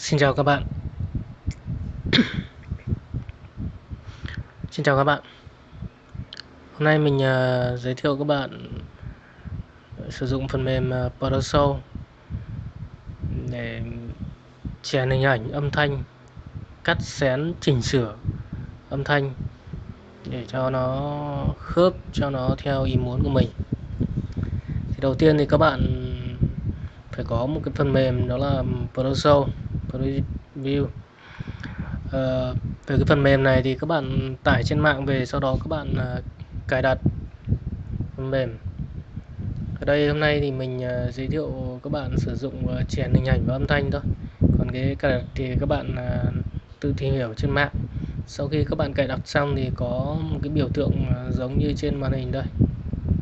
Xin chào các bạn. Xin chào các bạn. Hôm nay mình uh, giới thiệu các bạn ờ, sử dụng phần mềm ờ, uh, Photoshop để chèn hình ảnh âm thanh cắt xén chỉnh sửa âm thanh để cho nó khớp cho nó theo ý muốn của mình. Thì đầu tiên thì các bạn phải có một cái phần mềm đó là Photoshop. Preview. Ờ, về cái phần mềm này thì các bạn tải trên mạng về sau đó các bạn ờ, cài đặt phần mềm. Ở đây hôm nay thì mình ờ, giới thiệu các bạn sử dụng uh, chèn hình ảnh và âm thanh thôi. Còn cái cài đặt thì các bạn tự tìm hiểu trên mạng. Sau khi các bạn cài đặt xong thì có một cái biểu tượng giống như trên màn hình đây.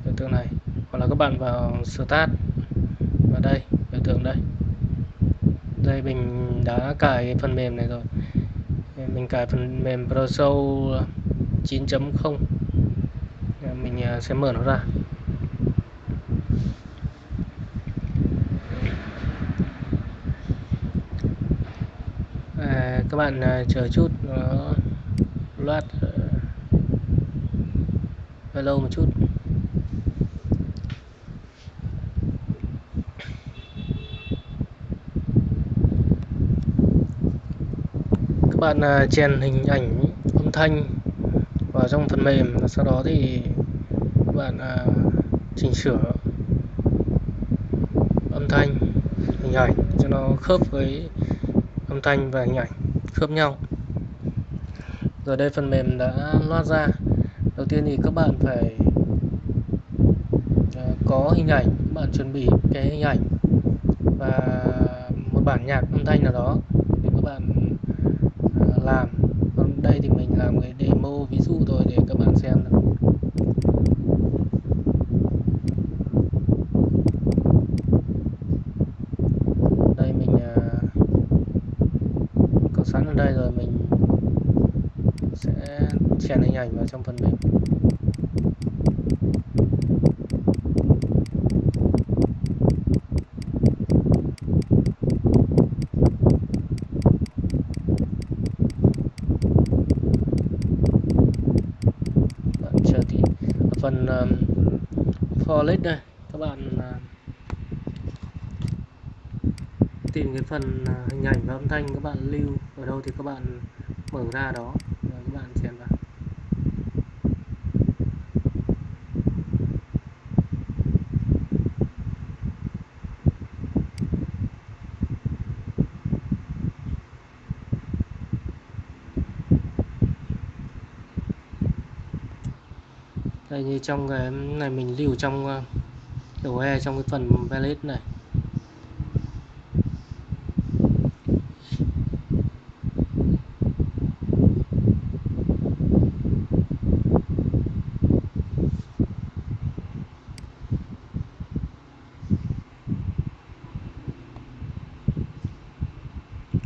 Biểu tượng này. Hoặc là các bạn vào start vào đây biểu tượng đây đây mình đã cài phần mềm này rồi. Mình cài phần mềm ProShow 9.0 mình à, sẽ mở nó ra. À, các bạn à, chờ chút nó loát à, uh, lâu một chút. Các bạn à, chèn hình ảnh âm thanh vào trong phần mềm và sau đó thì các bạn à, chỉnh sửa âm thanh, hình ảnh cho nó khớp với âm thanh và hình ảnh khớp nhau. Rồi đây phần mềm đã loát ra. Đầu tiên thì các bạn phải à, có hình ảnh, các bạn chuẩn bị cái hình ảnh và một bản nhạc âm thanh nào đó để các bạn làm. Còn đây thì mình làm cái demo ví dụ thôi để các bạn xem được đây mình uh, có sẵn ở đây rồi mình sẽ chèn hình ảnh vào trong phần mềm phần Ờ, um, for đây. Các bạn uh, tìm cái phần uh, hình ảnh và âm thanh các bạn lưu ở đâu thì các bạn mở ra đó và các bạn chèn vào đây như trong cái này mình lưu trong ờ, đầu e trong cái phần palette này.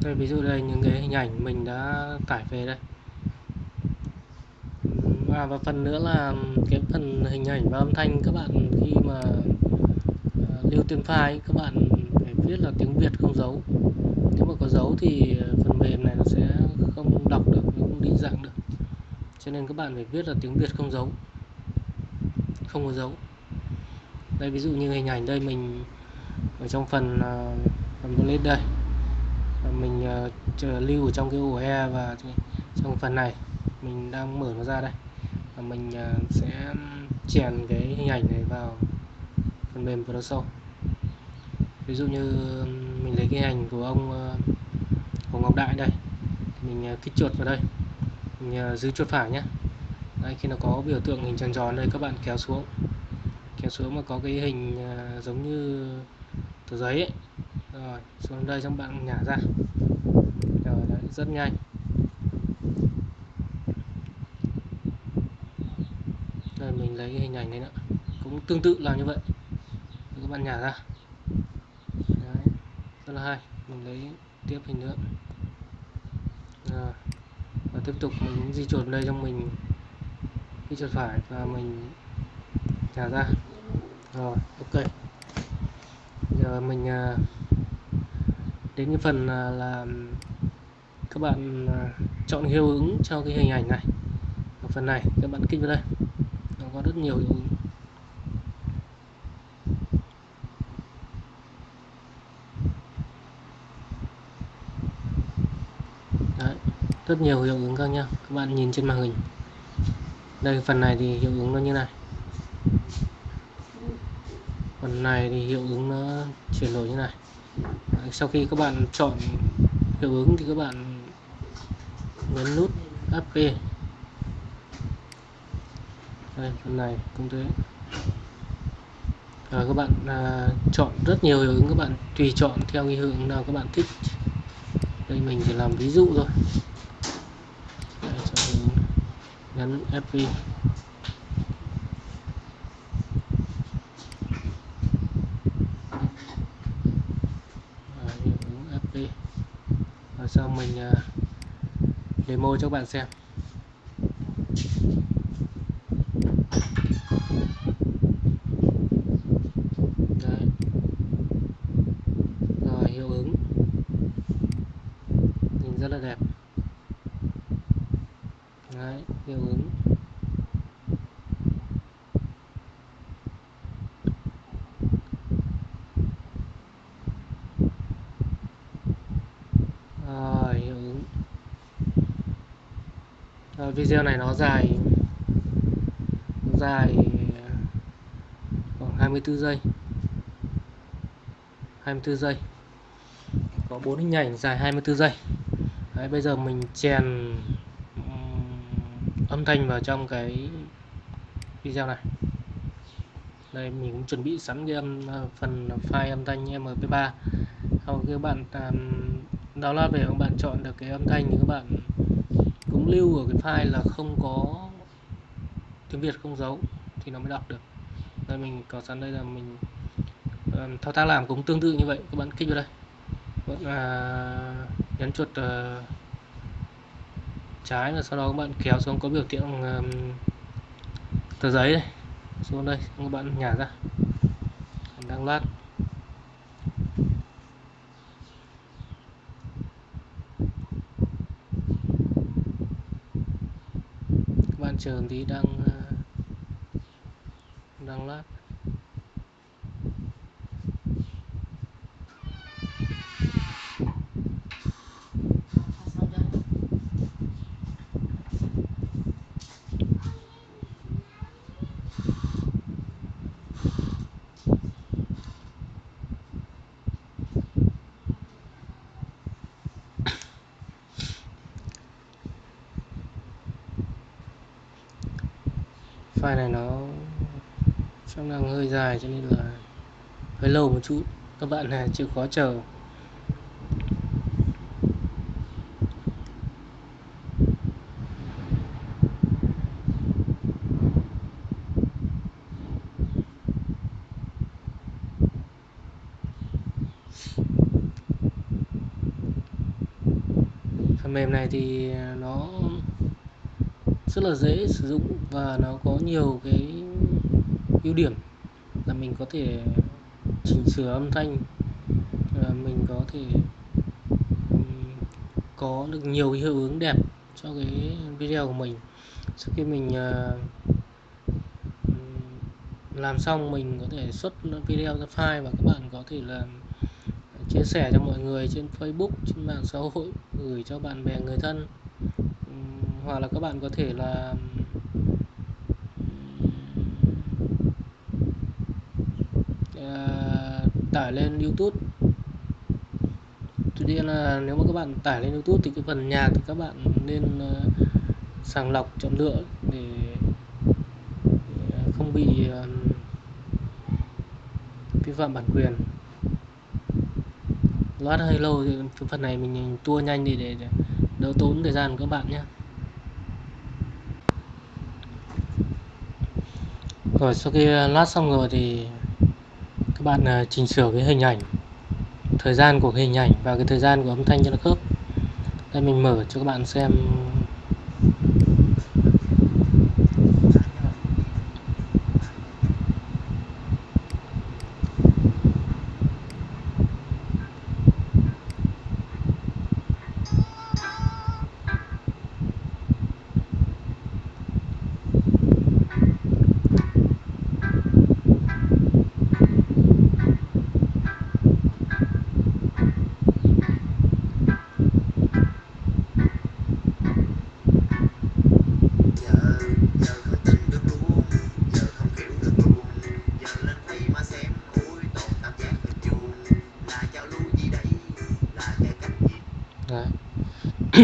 Đây ví dụ đây những cái hình ảnh mình đã tải về đây. À, và phần nữa là cái phần hình ảnh và âm thanh các bạn khi mà uh, lưu tên file các bạn phải viết là tiếng Việt không dấu nếu mà có dấu thì phần mềm này nó sẽ không đọc được nó không định dạng được. Cho nên các bạn phải viết là tiếng Việt không dấu không có dấu đây ví dụ như hình ảnh đây mình ở trong phần uh, phần bullet đây. Mình uh, lưu ở trong cái ổ e và trong phần này. Mình đang mở nó ra đây mình ờ, sẽ chèn cái hình ảnh này vào phần mềm Photoshop ví dụ như mình lấy cái hình của ông ờ, của Ngọc Đại đây. Mình ờ, kích chuột vào đây. Mình giữ chuột phải nhé đây khi nó có biểu tượng hình tròn tròn đây các bạn kéo xuống. Kéo xuống mà có cái hình giống như tờ giấy ấy. rồi xuống đây các bạn nhả ra. Rồi đấy, rất nhanh. Thấy lấy cái hình ảnh này nữa. Cũng tương tự làm như vậy. Các bạn nhả ra. Đấy, rất là hay. Mình lấy tiếp hình nữa. Rồi. và tiếp tục mình di chuyển đây trong mình cái chuột phải và mình nhả ra. Rồi ok. Giờ mình à, đến cái phần à, là, các bạn à, chọn hiệu ứng cho cái hình ảnh này. Ở phần này các bạn kích vào đây rất nhiều hiệu ứng Đấy, rất nhiều hiệu ứng các nhau các bạn nhìn trên màn hình. Đây phần này thì hiệu ứng nó như này. Phần này thì hiệu ứng nó chuyển đổi như này. Sau khi các bạn chọn hiệu ứng thì các bạn nhấn nút AP đây phần này cũng thế. À, các bạn à, chọn rất nhiều hiệu ứng các bạn tùy chọn theo cái hướng nào các bạn thích. Đây mình chỉ làm ví dụ thôi. Đây, FV FP sau mình à, demo cho các bạn xem Đấy. rồi hiệu ứng nhìn rất là đẹp theo hướng. À, rồi hiệu ứng rồi, à, video này nó dài. Nó dài à, khoảng 24 giây. 24 giây. Có bốn hình ảnh dài 24 giây. Đấy, bây giờ mình chèn âm thanh vào trong cái video này. Đây mình cũng chuẩn bị sẵn cái âm ờ, phần file âm thanh mp3 sau khi các bạn um, download về các bạn chọn được cái âm thanh thì các bạn cũng lưu ở cái file là không có tiếng Việt không dấu thì nó mới đọc được. Đây mình có sẵn đây là mình um, thao tác làm cũng tương tự như vậy. Các bạn kích vào đây. Vẫn uh, à, nhấn chuột uh, trái và sau đó các bạn kéo xuống có biểu tượng um, tờ giấy này xuống đây các bạn nhả ra. Đang lát. Các bạn chờ tí đang ờ, đang lát. File này nó chắc đang hơi dài cho nên là hơi lâu một chút. Các bạn này chịu khó chờ. Phần mềm này thì rất là dễ sử dụng và nó có nhiều cái ưu điểm là mình có thể chỉnh sửa âm thanh mình có thể có được nhiều hiệu ứng đẹp cho cái video của mình. Sau khi mình ờ, làm xong mình có thể xuất video ra file và các bạn có thể là chia sẻ cho mọi người trên Facebook, trên mạng xã hội, gửi cho bạn bè, người thân hoặc là các bạn có thể là uh, tải lên YouTube. Tuy nhiên là nếu mà các bạn tải lên YouTube thì cái phần nhạc thì các bạn nên uh, sàng lọc chọn lựa để ờ, không bị uh, vi phạm bản quyền. Loát hơi lâu thì phần này mình tua nhanh đi để, để đỡ tốn thời gian của các bạn nhé. Rồi, sau khi ờ, lát xong rồi thì các bạn ờ, chỉnh sửa cái hình ảnh, thời gian của hình ảnh và cái thời gian của âm thanh cho nó khớp. Đây, mình mở cho các bạn xem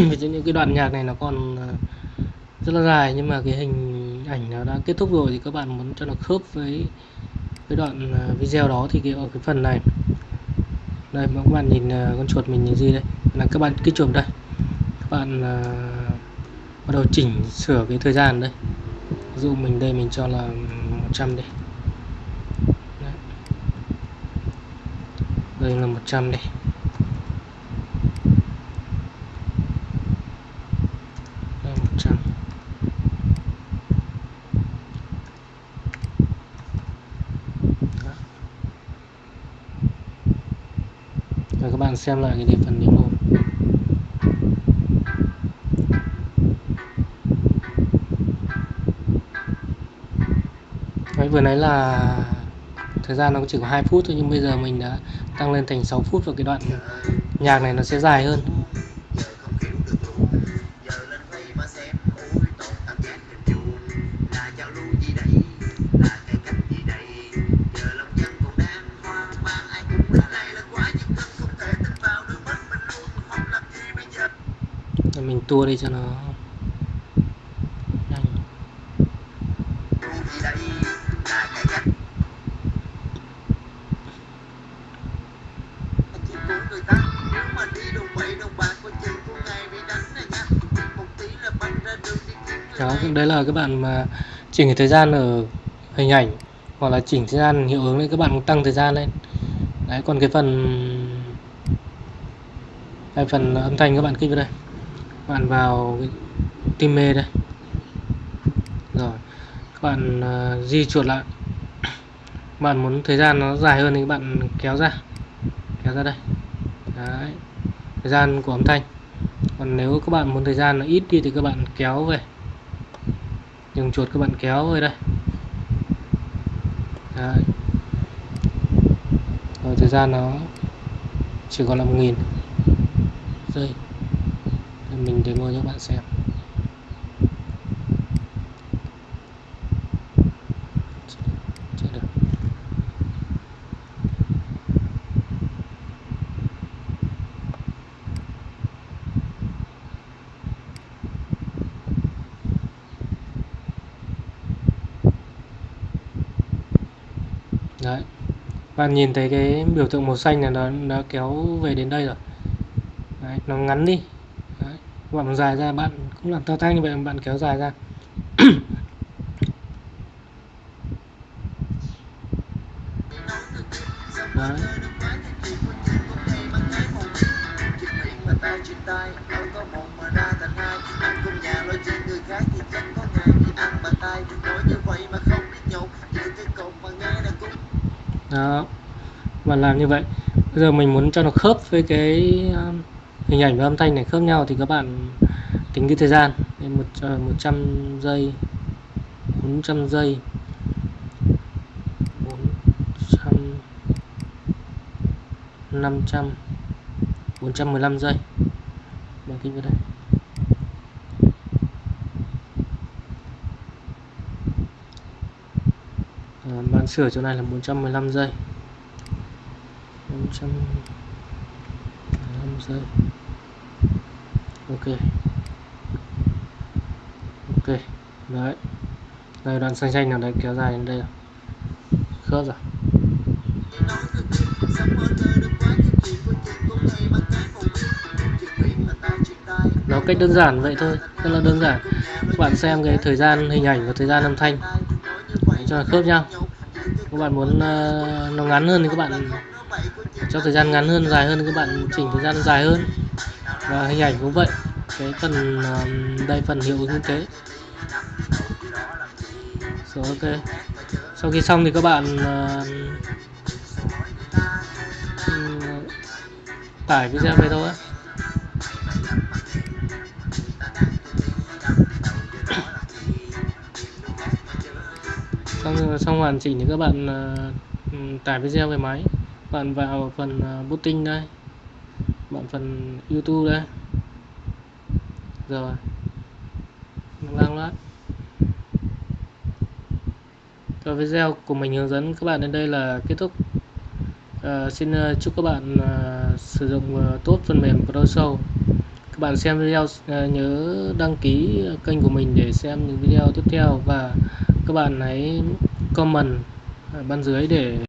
ví những cái đoạn nhạc này nó còn ờ, rất là dài nhưng mà cái hình ảnh nó đã kết thúc rồi thì các bạn muốn cho nó khớp với cái đoạn ờ, video đó thì cái ở cái phần này. Đây mà các bạn nhìn ờ, con chuột mình nhìn gì đây? Là các bạn kích chuột đây. Các bạn uh, bắt đầu chỉnh sửa cái thời gian đây. Ví dụ mình đây mình cho là 100 đi. Đây là 100 đi. đây 100 Đó. Rồi các bạn xem lại cái địa phần demo Đấy, vừa nãy là thời gian nó chỉ có 2 phút thôi nhưng bây giờ mình đã tăng lên thành 6 phút và cái đoạn nhạc này nó sẽ dài hơn. Rồi mình tua đi cho nó. Nhanh đó đấy là các bạn mà chỉnh thời gian ở hình ảnh, hoặc là chỉnh thời gian hiệu ứng lên các bạn cũng tăng thời gian lên. Đấy, còn cái phần cái phần âm thanh các bạn kích vào đây các bạn vào tim mê đây. Rồi các bạn uh, di chuột lại. Các bạn muốn thời gian nó dài hơn thì các bạn kéo ra. Kéo ra đây. Đấy thời gian của âm thanh. Còn nếu các bạn muốn thời gian nó ít đi thì các bạn kéo về. Dùng chuột các bạn kéo về đây. Đấy. rồi thời gian nó chỉ còn là 1000 giây mình demo cho các bạn xem. Được. Đấy. Bạn nhìn thấy cái biểu tượng màu xanh này nó nó kéo về đến đây rồi. Đấy, nó ngắn đi đấy. bạn dài ra, bạn cũng làm thao tác như vậy, bạn kéo dài ra đấy. đó và làm như vậy bây giờ mình muốn cho nó khớp với cái um, hình ảnh và âm thanh này khớp nhau thì các bạn tính cái thời gian. Một ờ, một 100 giây 400 giây 400 500 415 giây. Bằng kính vào đây. Ờ, à, bạn sửa chỗ này là 415 giây. 415 giây ok. Ok. Đấy. Đây đoạn xanh xanh nào đấy kéo dài đến đây khớp rồi. Nó cách đơn giản vậy thôi rất là đơn giản. Các bạn xem cái thời gian hình ảnh và thời gian âm thanh. Cho khớp nhau các bạn muốn uh, nó ngắn hơn thì các bạn cho thời gian ngắn hơn dài hơn thì các bạn chỉnh thời gian dài hơn và hình ảnh cũng vậy. Cái phần um, đây phần hiệu ứng như thế rồi ok. Sau khi xong thì các bạn uh, tải video về thôi xong xong hoàn chỉnh thì các bạn uh, ừ, tải video về máy. Bạn vào phần uh, booting đây bạn phần youtube đây. Rồi. Đang lát rồi video của mình hướng dẫn các bạn đến đây là kết thúc. À, xin uh, chúc các bạn uh, sử dụng uh, tốt phần mềm ProShow các bạn xem video à, nhớ đăng ký kênh của mình để xem những video tiếp theo và các bạn hãy comment ở bên dưới để